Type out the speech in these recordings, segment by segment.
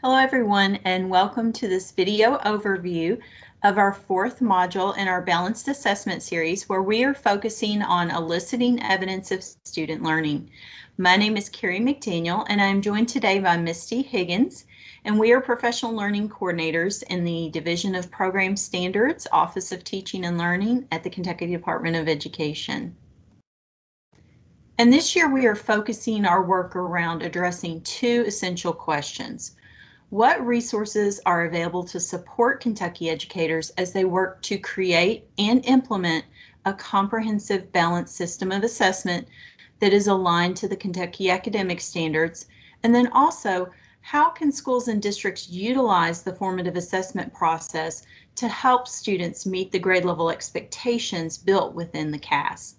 Hello everyone and welcome to this video overview of our fourth module in our Balanced Assessment series where we are focusing on eliciting evidence of student learning. My name is Carrie McDaniel and I'm joined today by Misty Higgins and we are professional learning coordinators in the Division of Program Standards Office of Teaching and Learning at the Kentucky Department of Education. And this year we are focusing our work around addressing two essential questions. What resources are available to support Kentucky educators as they work to create and implement a comprehensive balanced system of assessment that is aligned to the Kentucky academic standards? And then also, how can schools and districts utilize the formative assessment process to help students meet the grade level expectations built within the KAS?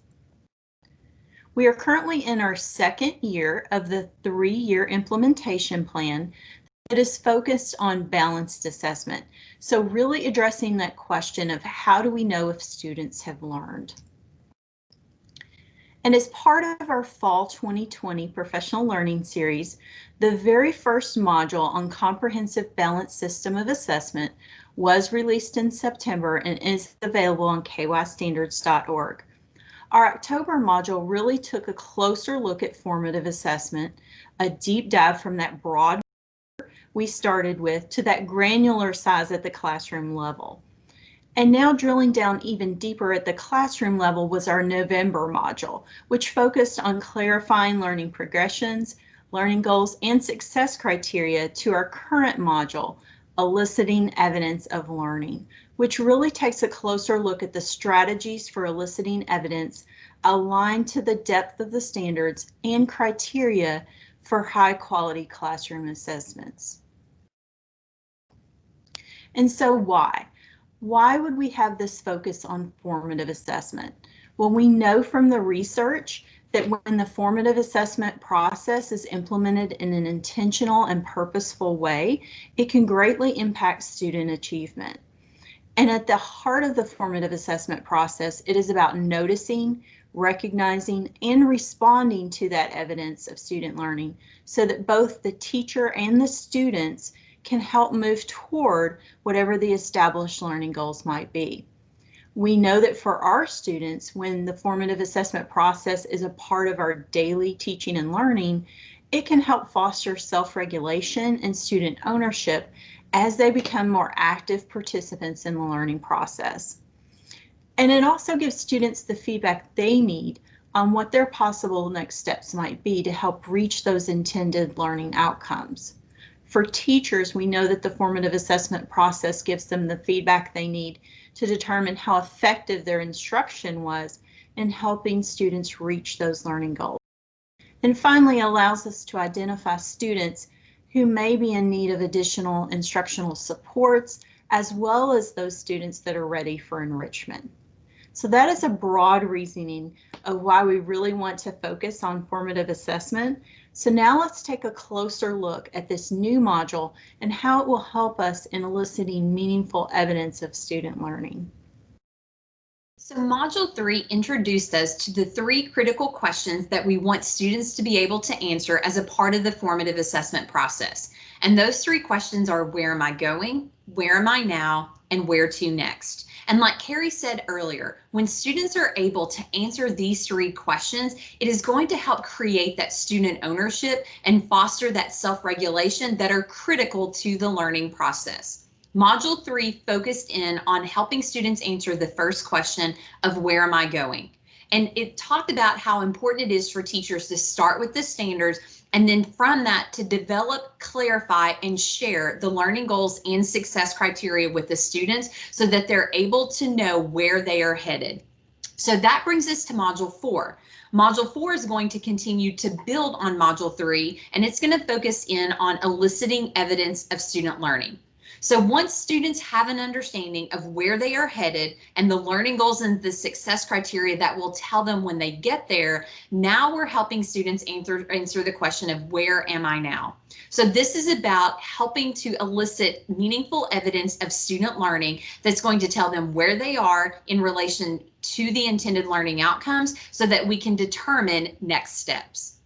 We are currently in our second year of the three-year implementation plan it is focused on balanced assessment. So really addressing that question of how do we know if students have learned? And as part of our fall 2020 professional learning series, the very first module on comprehensive balanced system of assessment was released in September and is available on kystandards.org. Our October module really took a closer look at formative assessment, a deep dive from that broad we started with to that granular size at the classroom level. And now drilling down even deeper at the classroom level was our November module, which focused on clarifying learning progressions, learning goals, and success criteria to our current module, eliciting evidence of learning, which really takes a closer look at the strategies for eliciting evidence aligned to the depth of the standards and criteria for high quality classroom assessments. And so why? Why would we have this focus on formative assessment? Well, we know from the research that when the formative assessment process is implemented in an intentional and purposeful way, it can greatly impact student achievement. And at the heart of the formative assessment process, it is about noticing, recognizing, and responding to that evidence of student learning so that both the teacher and the students can help move toward whatever the established learning goals might be. We know that for our students, when the formative assessment process is a part of our daily teaching and learning, it can help foster self-regulation and student ownership as they become more active participants in the learning process. And it also gives students the feedback they need on what their possible next steps might be to help reach those intended learning outcomes. For teachers, we know that the formative assessment process gives them the feedback they need to determine how effective their instruction was in helping students reach those learning goals. And finally, allows us to identify students who may be in need of additional instructional supports, as well as those students that are ready for enrichment. So that is a broad reasoning of why we really want to focus on formative assessment so now let's take a closer look at this new module and how it will help us in eliciting meaningful evidence of student learning. So Module 3 introduced us to the three critical questions that we want students to be able to answer as a part of the formative assessment process. And those three questions are where am I going, where am I now, and where to next. And like Carrie said earlier, when students are able to answer these three questions, it is going to help create that student ownership and foster that self-regulation that are critical to the learning process. Module 3 focused in on helping students answer the first question of where am I going? And it talked about how important it is for teachers to start with the standards and then from that to develop, clarify, and share the learning goals and success criteria with the students so that they're able to know where they are headed. So that brings us to module four. Module four is going to continue to build on module three, and it's going to focus in on eliciting evidence of student learning. So once students have an understanding of where they are headed and the learning goals and the success criteria that will tell them when they get there, now we're helping students answer, answer the question of where am I now? So this is about helping to elicit meaningful evidence of student learning that's going to tell them where they are in relation to the intended learning outcomes so that we can determine next steps.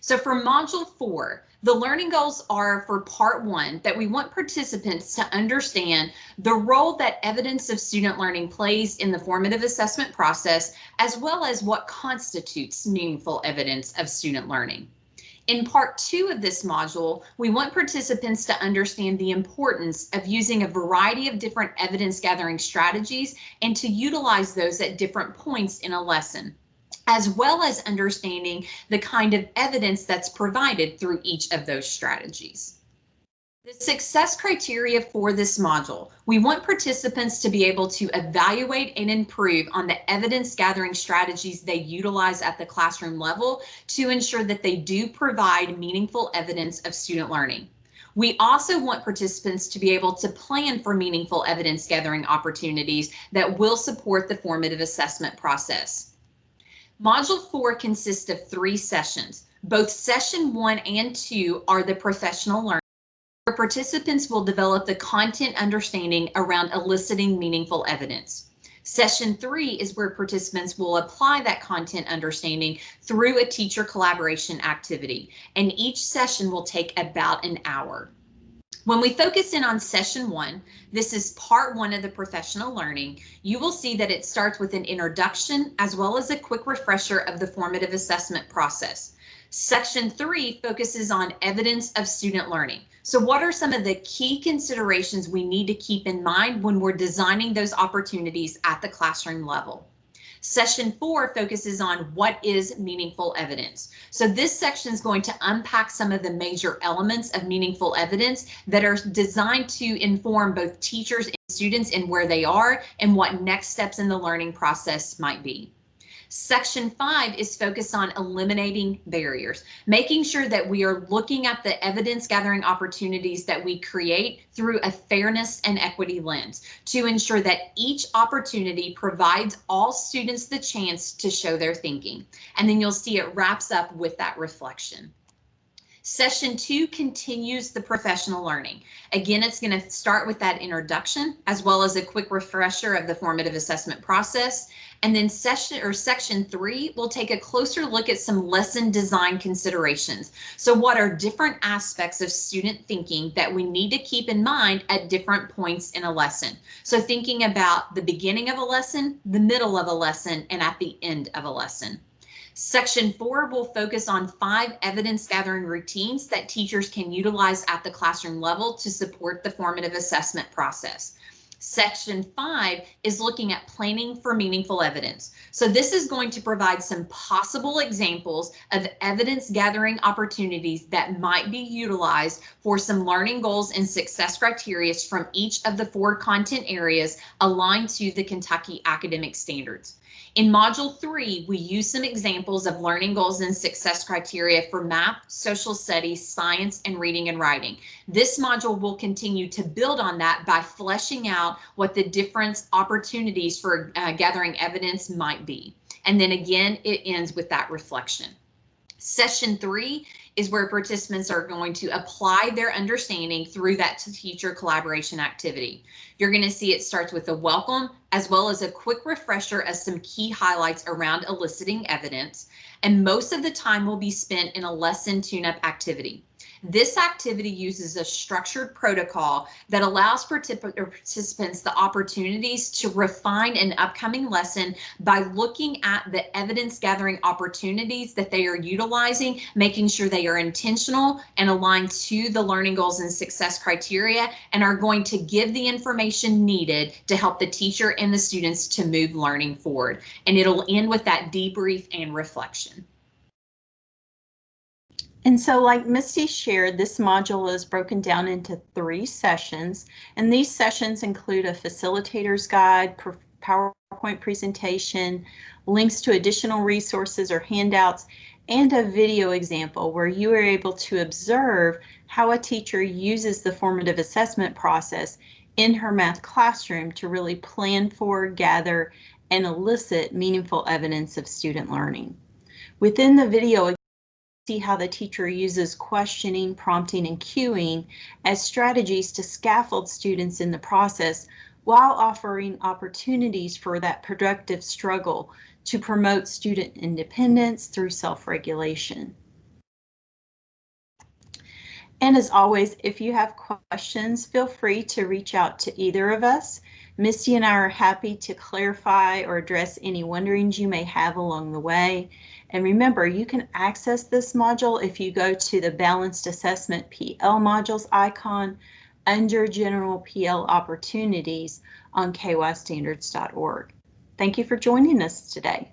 So for module four, the learning goals are for part one that we want participants to understand the role that evidence of student learning plays in the formative assessment process, as well as what constitutes meaningful evidence of student learning. In part two of this module, we want participants to understand the importance of using a variety of different evidence gathering strategies and to utilize those at different points in a lesson as well as understanding the kind of evidence that's provided through each of those strategies. The success criteria for this module, we want participants to be able to evaluate and improve on the evidence gathering strategies they utilize at the classroom level to ensure that they do provide meaningful evidence of student learning. We also want participants to be able to plan for meaningful evidence gathering opportunities that will support the formative assessment process. Module 4 consists of three sessions. Both session 1 and 2 are the professional learning, where participants will develop the content understanding around eliciting meaningful evidence. Session 3 is where participants will apply that content understanding through a teacher collaboration activity, and each session will take about an hour. When we focus in on session one, this is part one of the professional learning, you will see that it starts with an introduction as well as a quick refresher of the formative assessment process. Section three focuses on evidence of student learning. So what are some of the key considerations we need to keep in mind when we're designing those opportunities at the classroom level? Session four focuses on what is meaningful evidence. So this section is going to unpack some of the major elements of meaningful evidence that are designed to inform both teachers and students in where they are and what next steps in the learning process might be. Section five is focused on eliminating barriers, making sure that we are looking at the evidence gathering opportunities that we create through a fairness and equity lens to ensure that each opportunity provides all students the chance to show their thinking. And then you'll see it wraps up with that reflection. Session two continues the professional learning. Again, it's going to start with that introduction as well as a quick refresher of the formative assessment process. And then session or section three will take a closer look at some lesson design considerations. So what are different aspects of student thinking that we need to keep in mind at different points in a lesson? So thinking about the beginning of a lesson, the middle of a lesson, and at the end of a lesson. Section four will focus on five evidence gathering routines that teachers can utilize at the classroom level to support the formative assessment process. Section five is looking at planning for meaningful evidence. So this is going to provide some possible examples of evidence gathering opportunities that might be utilized for some learning goals and success criteria from each of the four content areas aligned to the Kentucky academic standards. In module three, we use some examples of learning goals and success criteria for math, social studies, science, and reading and writing. This module will continue to build on that by fleshing out what the different opportunities for uh, gathering evidence might be. And then again, it ends with that reflection. Session three is where participants are going to apply their understanding through that teacher collaboration activity. You're going to see it starts with a welcome as well as a quick refresher of some key highlights around eliciting evidence. And most of the time will be spent in a lesson tune-up activity. This activity uses a structured protocol that allows participants the opportunities to refine an upcoming lesson by looking at the evidence gathering opportunities that they are utilizing, making sure they are intentional and aligned to the learning goals and success criteria and are going to give the information needed to help the teacher and the students to move learning forward. And it'll end with that debrief and reflection. And so like Misty shared, this module is broken down into three sessions, and these sessions include a facilitator's guide, PowerPoint presentation, links to additional resources or handouts, and a video example where you are able to observe how a teacher uses the formative assessment process in her math classroom to really plan for, gather, and elicit meaningful evidence of student learning. Within the video see how the teacher uses questioning, prompting, and cueing as strategies to scaffold students in the process while offering opportunities for that productive struggle to promote student independence through self-regulation. And as always, if you have questions, feel free to reach out to either of us. Misty and I are happy to clarify or address any wonderings you may have along the way. And remember, you can access this module if you go to the Balanced Assessment PL modules icon under General PL Opportunities on kystandards.org. Thank you for joining us today.